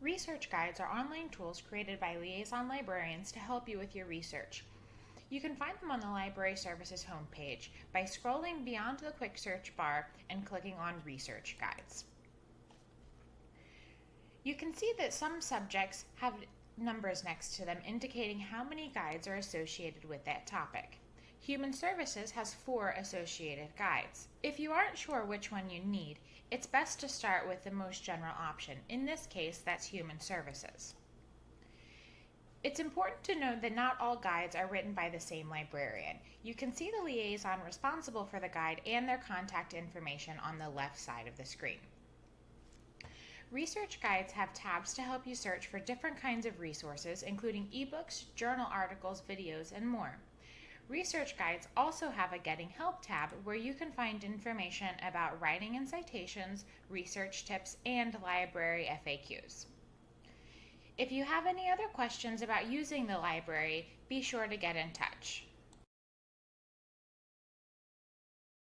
Research guides are online tools created by liaison librarians to help you with your research. You can find them on the Library Services homepage by scrolling beyond the quick search bar and clicking on Research Guides. You can see that some subjects have numbers next to them indicating how many guides are associated with that topic. Human Services has four associated guides. If you aren't sure which one you need, it's best to start with the most general option. In this case, that's Human Services. It's important to note that not all guides are written by the same librarian. You can see the liaison responsible for the guide and their contact information on the left side of the screen. Research guides have tabs to help you search for different kinds of resources, including ebooks, journal articles, videos, and more. Research guides also have a Getting Help tab where you can find information about writing and citations, research tips, and library FAQs. If you have any other questions about using the library, be sure to get in touch.